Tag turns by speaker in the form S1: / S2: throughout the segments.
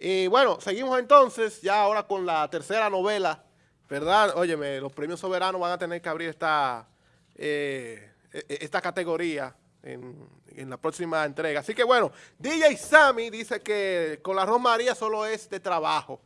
S1: Y bueno, seguimos entonces, ya ahora con la tercera novela, ¿verdad? Óyeme, los premios soberanos van a tener que abrir esta, eh, e, e, esta categoría en, en, la próxima entrega. Así que bueno, DJ Sammy dice que con la Romaría solo es de trabajo.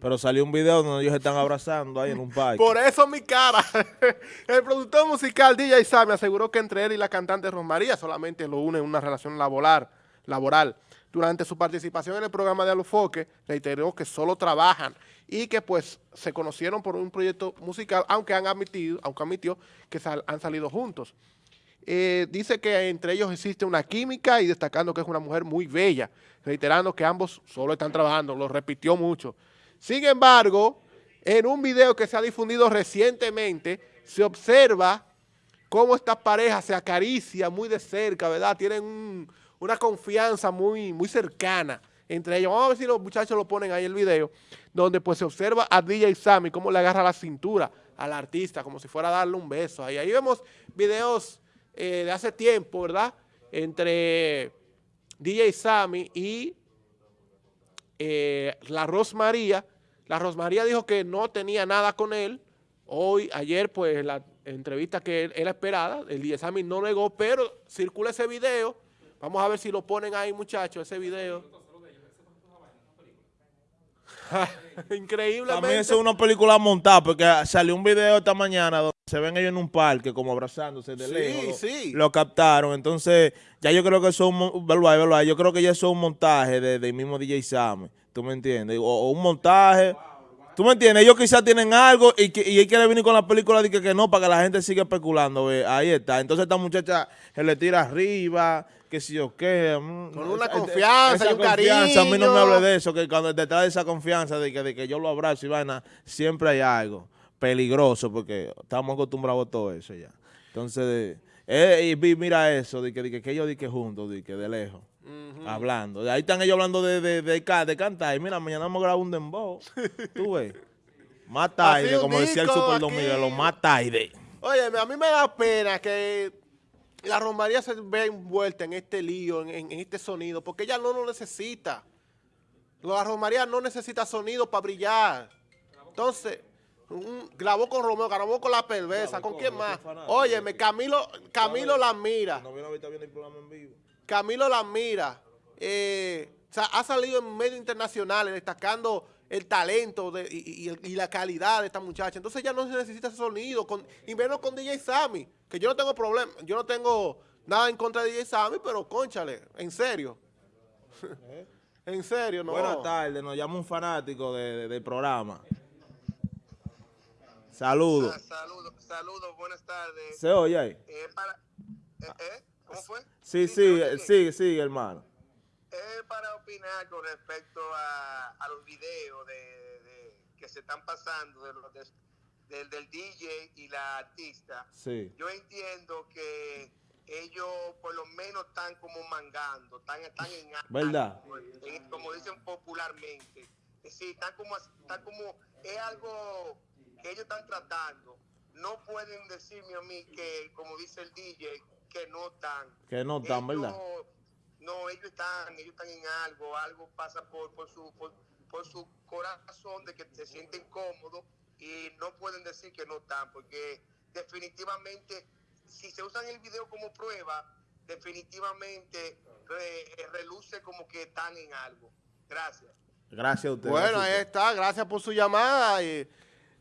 S2: Pero salió un video donde ellos están abrazando ahí en un parque.
S1: Por eso mi cara. El productor musical DJ Sammy aseguró que entre él y la cantante Rosmaría solamente lo une una relación laboral. laboral. Durante su participación en el programa de Alufoque, reiteró que solo trabajan y que pues se conocieron por un proyecto musical, aunque han admitido, aunque admitió que han salido juntos. Eh, dice que entre ellos existe una química y destacando que es una mujer muy bella, reiterando que ambos solo están trabajando, lo repitió mucho. Sin embargo, en un video que se ha difundido recientemente, se observa cómo estas parejas se acarician muy de cerca, ¿verdad? Tienen un, una confianza muy, muy cercana entre ellos. Vamos a ver si los muchachos lo ponen ahí el video, donde pues se observa a DJ Sammy cómo le agarra la cintura al artista, como si fuera a darle un beso. Ahí, ahí vemos videos eh, de hace tiempo, ¿verdad? Entre DJ Sammy y eh, la Rosmaría, la Rosmaría dijo que no tenía nada con él. Hoy, ayer, pues, la entrevista que era esperada, el Diesami no negó, pero circula ese video. Vamos a ver si lo ponen ahí, muchachos, ese video. Increíblemente.
S2: También es una película montada, porque salió un video esta mañana donde se ven ellos en un parque, como abrazándose de
S1: sí,
S2: lejos.
S1: Sí.
S2: Lo captaron. Entonces, ya yo creo que eso es un, yo creo que ya eso es un montaje del de mismo DJ Sammy. ¿Tú me entiendes? O, o, un montaje. ¿Tú me entiendes? Ellos quizás tienen algo y, que, y él quiere venir con la película de que, que no, para que la gente siga especulando. ¿ve? Ahí está. Entonces esta muchacha se le tira arriba, que si yo qué.
S1: Mm, con una esa, confianza esa y un cariño.
S2: A mí no me hable de eso, que cuando detrás de esa confianza, de que, de que yo lo abrazo y vaina, siempre hay algo peligroso, porque estamos acostumbrados a todo eso ya. Entonces, eh, y mira eso, de que, de que, que ellos di que juntos, de que de lejos. -huh. Hablando. Ahí están ellos hablando de, de, de, de, cantar. Y mira, mañana vamos a grabar un dembow. Tú ves. Más tarde, como decía el Super Don Miguelo, más tarde.
S1: Oye, a mí me da pena que la Romaría se vea envuelta en este lío, en, en, este sonido, porque ella no lo necesita. La Romaría no necesita sonido para brillar. Entonces, un, grabó con Romeo, grabó con la perversa, ¿con quién más? Óyeme, Camilo, Camilo la mira.
S2: No vino ahorita viendo el programa en vivo.
S1: Camilo la mira. Eh, ha salido en medios internacionales destacando el talento de, y, y, y, la calidad de esta muchacha. Entonces ya no se necesita ese sonido, con, y menos con DJ Sammy, que yo no tengo problema, yo no tengo nada en contra de DJ Sammy, pero conchale, en serio. ¿Eh? en serio, no.
S2: Buenas tardes, nos llama un fanático de, de, del programa. Saludos.
S3: Ah, saludos, saludos, buenas tardes.
S2: ¿Se oye ahí?
S3: Eh, para, eh, ¿Cómo fue?
S2: Sí, sí, sigue, sigue, hermano.
S3: Es para opinar con respecto a, a los videos de, de, que se están pasando de los de, del, del DJ y la artista.
S2: Sí.
S3: Yo entiendo que ellos por lo menos están como mangando, están, están en
S2: ¿verdad?
S3: En, como dicen popularmente. Sí, están como, están como, es algo que ellos están tratando. No pueden decirme a mí que, como dice el DJ, que no están.
S2: Que no están,
S3: ellos,
S2: ¿verdad?
S3: Están, ellos están en algo, algo pasa por, por su por, por, su corazón de que se sienten cómodos y no pueden decir que no están, porque definitivamente, si se usan el video como prueba, definitivamente re, reluce como que están en algo. Gracias.
S2: Gracias a usted.
S1: Bueno, ahí está, gracias por su llamada y...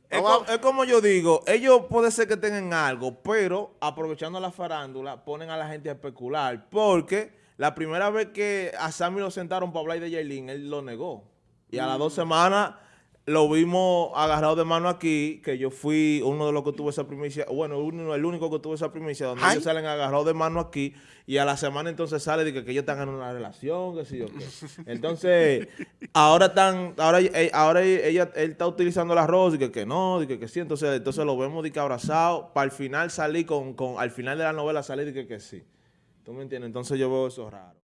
S2: Es como, es como, yo digo, ellos puede ser que tengan algo, pero aprovechando la farándula, ponen a la gente a especular. Porque la primera vez que a Sammy lo sentaron para hablar de Yailin, él lo negó. Y a las dos semanas lo vimos agarrado de mano aquí, que yo fui uno de los que tuvo esa primicia, bueno, uno, el único que tuvo esa primicia, donde Ay. ellos salen agarrados de mano aquí, y a la semana entonces sale de que, que ellos están en una relación, que sí o qué. Entonces, ahora están, ahora, ahora ella, él está utilizando el arroz, y que, que no, y que, que sí, entonces, entonces lo vemos de que abrazado, para al final salir con, con, al final de la novela salir de que, que sí. ¿Tú me entiendes? Entonces yo veo eso raro.